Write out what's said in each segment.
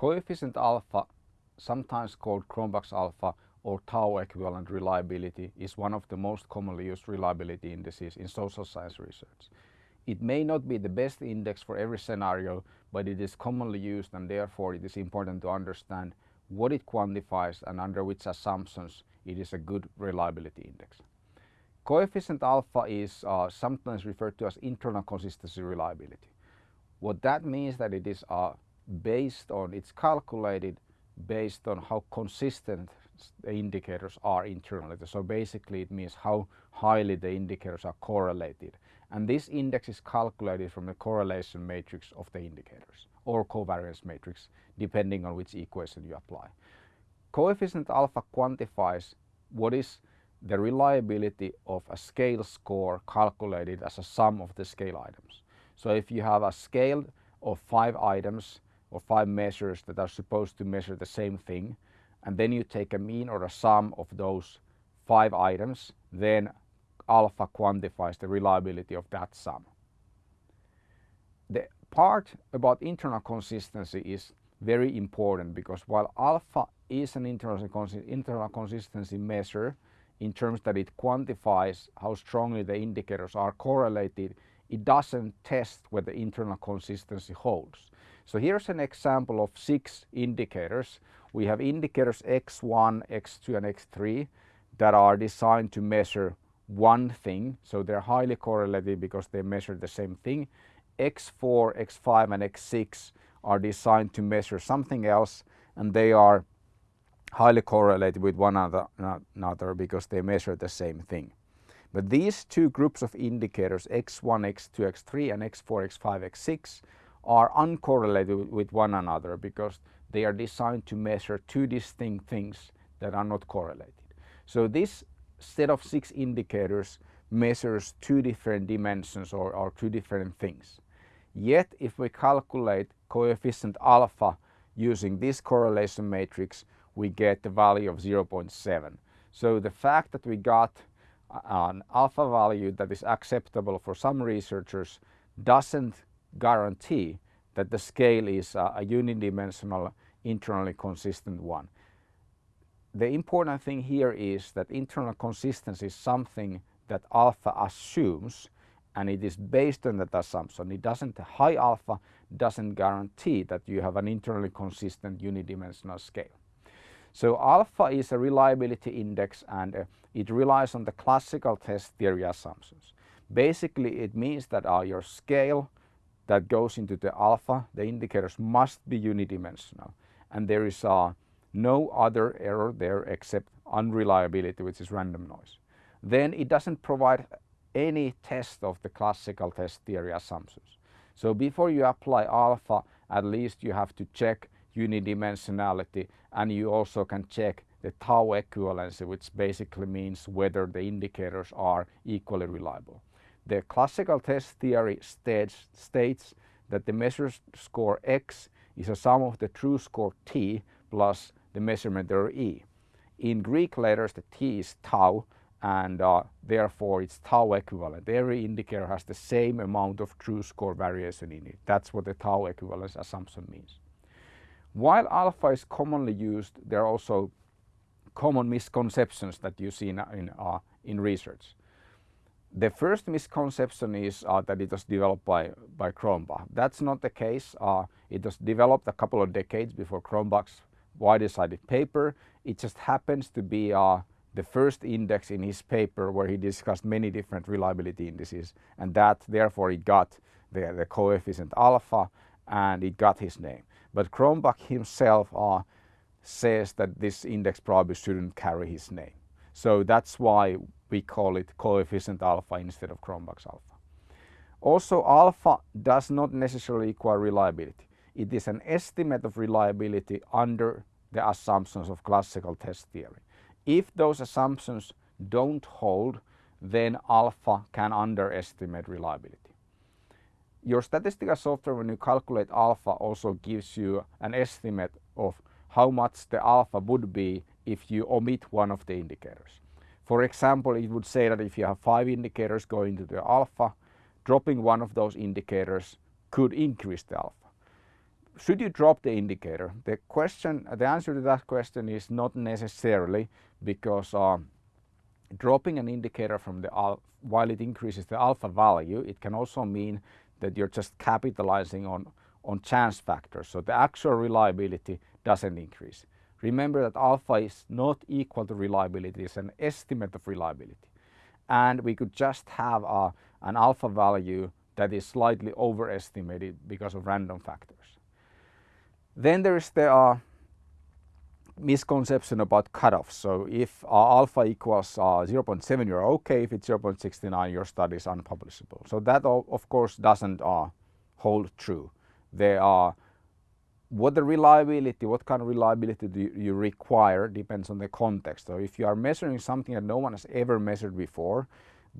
Coefficient alpha, sometimes called Cronbach's alpha or tau equivalent reliability is one of the most commonly used reliability indices in social science research. It may not be the best index for every scenario, but it is commonly used and therefore it is important to understand what it quantifies and under which assumptions it is a good reliability index. Coefficient alpha is uh, sometimes referred to as internal consistency reliability. What that means is that it is uh, based on, it's calculated based on how consistent the indicators are internally. So basically it means how highly the indicators are correlated. And this index is calculated from the correlation matrix of the indicators or covariance matrix depending on which equation you apply. Coefficient alpha quantifies what is the reliability of a scale score calculated as a sum of the scale items. So if you have a scale of five items or five measures that are supposed to measure the same thing and then you take a mean or a sum of those five items then alpha quantifies the reliability of that sum. The part about internal consistency is very important because while alpha is an internal, internal consistency measure in terms that it quantifies how strongly the indicators are correlated, it doesn't test whether internal consistency holds. So here's an example of six indicators. We have indicators X1, X2 and X3 that are designed to measure one thing. So they're highly correlated because they measure the same thing. X4, X5 and X6 are designed to measure something else and they are highly correlated with one another because they measure the same thing. But these two groups of indicators X1, X2, X3 and X4, X5, X6 are uncorrelated with one another because they are designed to measure two distinct things that are not correlated. So this set of six indicators measures two different dimensions or, or two different things. Yet if we calculate coefficient alpha using this correlation matrix, we get the value of 0.7. So the fact that we got an alpha value that is acceptable for some researchers doesn't guarantee that the scale is a, a unidimensional internally consistent one. The important thing here is that internal consistency is something that alpha assumes and it is based on that assumption. It doesn't, high alpha doesn't guarantee that you have an internally consistent unidimensional scale. So alpha is a reliability index and uh, it relies on the classical test theory assumptions. Basically it means that uh, your scale that goes into the alpha, the indicators must be unidimensional and there is uh, no other error there except unreliability which is random noise. Then it doesn't provide any test of the classical test theory assumptions. So before you apply alpha at least you have to check unidimensionality and you also can check the tau equivalency which basically means whether the indicators are equally reliable. The classical test theory states, states that the measure score x is a sum of the true score t plus the measurement error e. In Greek letters the t is tau and uh, therefore it's tau equivalent. Every indicator has the same amount of true score variation in it. That's what the tau equivalence assumption means. While alpha is commonly used, there are also common misconceptions that you see in, in, uh, in research. The first misconception is uh, that it was developed by, by Cronbach. That's not the case. Uh, it was developed a couple of decades before Cronbach's widely cited paper. It just happens to be uh, the first index in his paper where he discussed many different reliability indices and that therefore it got the, the coefficient alpha and it got his name. But Cronbach himself uh, says that this index probably shouldn't carry his name. So that's why we call it coefficient alpha instead of Cronbach's alpha. Also alpha does not necessarily equal reliability. It is an estimate of reliability under the assumptions of classical test theory. If those assumptions don't hold, then alpha can underestimate reliability. Your statistical software when you calculate alpha also gives you an estimate of how much the alpha would be if you omit one of the indicators. For example, it would say that if you have five indicators going to the alpha, dropping one of those indicators could increase the alpha. should you drop the indicator? The question, the answer to that question is not necessarily because uh, dropping an indicator from the while it increases the alpha value, it can also mean that you're just capitalizing on on chance factors. So the actual reliability doesn't increase. Remember that alpha is not equal to reliability, it's an estimate of reliability. And we could just have a, an alpha value that is slightly overestimated because of random factors. Then there is the uh, misconception about cutoffs. So if alpha equals uh, 0.7, you're okay. If it's 0.69, your study is unpublishable. So that of course doesn't uh, hold true. There are what the reliability, what kind of reliability do you require depends on the context. So if you are measuring something that no one has ever measured before,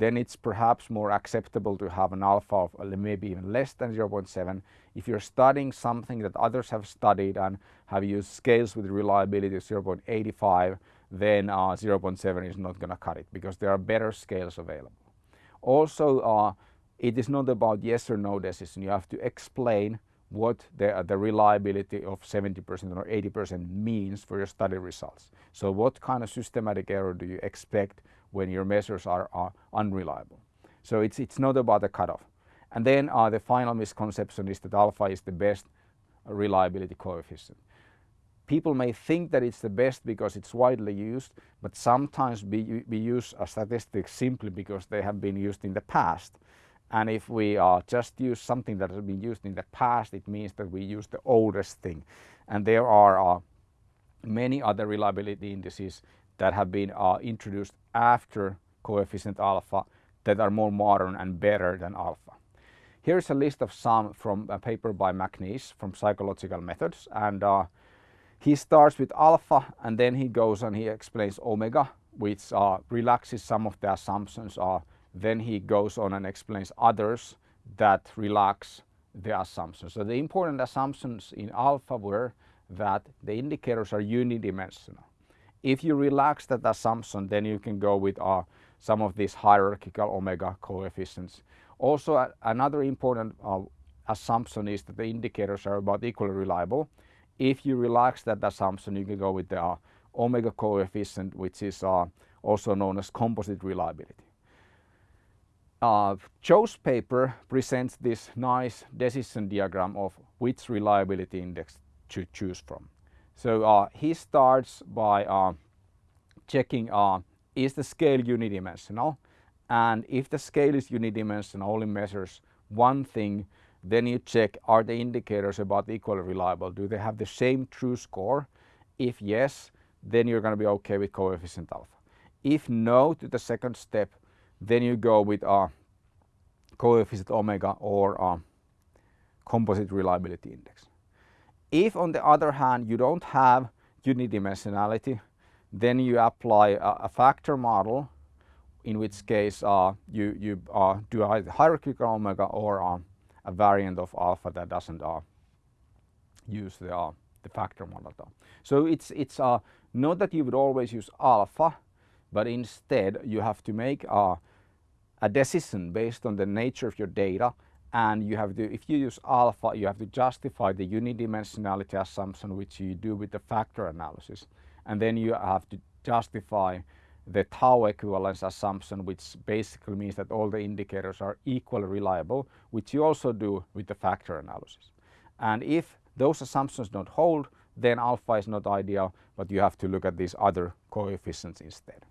then it's perhaps more acceptable to have an alpha of uh, maybe even less than 0.7. If you're studying something that others have studied and have used scales with reliability of 0.85, then uh, 0.7 is not going to cut it because there are better scales available. Also, uh, it is not about yes or no decision. You have to explain what the, the reliability of 70% or 80% means for your study results. So what kind of systematic error do you expect when your measures are, are unreliable? So it's, it's not about the cutoff. And then uh, the final misconception is that alpha is the best reliability coefficient. People may think that it's the best because it's widely used, but sometimes we, we use a statistic simply because they have been used in the past. And if we uh, just use something that has been used in the past, it means that we use the oldest thing. And there are uh, many other reliability indices that have been uh, introduced after coefficient alpha that are more modern and better than alpha. Here's a list of some from a paper by McNeish from Psychological Methods. And uh, he starts with alpha and then he goes and he explains omega, which uh, relaxes some of the assumptions uh, then he goes on and explains others that relax the assumptions. So the important assumptions in alpha were that the indicators are unidimensional. If you relax that assumption, then you can go with uh, some of these hierarchical omega coefficients. Also, uh, another important uh, assumption is that the indicators are about equally reliable. If you relax that assumption, you can go with the uh, omega coefficient, which is uh, also known as composite reliability. Uh, Zhou's paper presents this nice decision diagram of which reliability index to choose from. So uh, he starts by uh, checking uh, is the scale unidimensional? And if the scale is unidimensional only measures one thing then you check are the indicators about equally reliable? Do they have the same true score? If yes then you're going to be okay with coefficient alpha. If no to the second step then you go with a coefficient omega or a composite reliability index. If on the other hand you don't have unidimensionality, then you apply a, a factor model in which case uh, you, you uh, do either hierarchical omega or uh, a variant of alpha that doesn't uh, use the, uh, the factor model. So it's, it's uh, not that you would always use alpha, but instead you have to make a decision based on the nature of your data and you have to, if you use alpha, you have to justify the unidimensionality assumption which you do with the factor analysis. And then you have to justify the tau equivalence assumption which basically means that all the indicators are equally reliable, which you also do with the factor analysis. And if those assumptions don't hold, then alpha is not ideal, but you have to look at these other coefficients instead.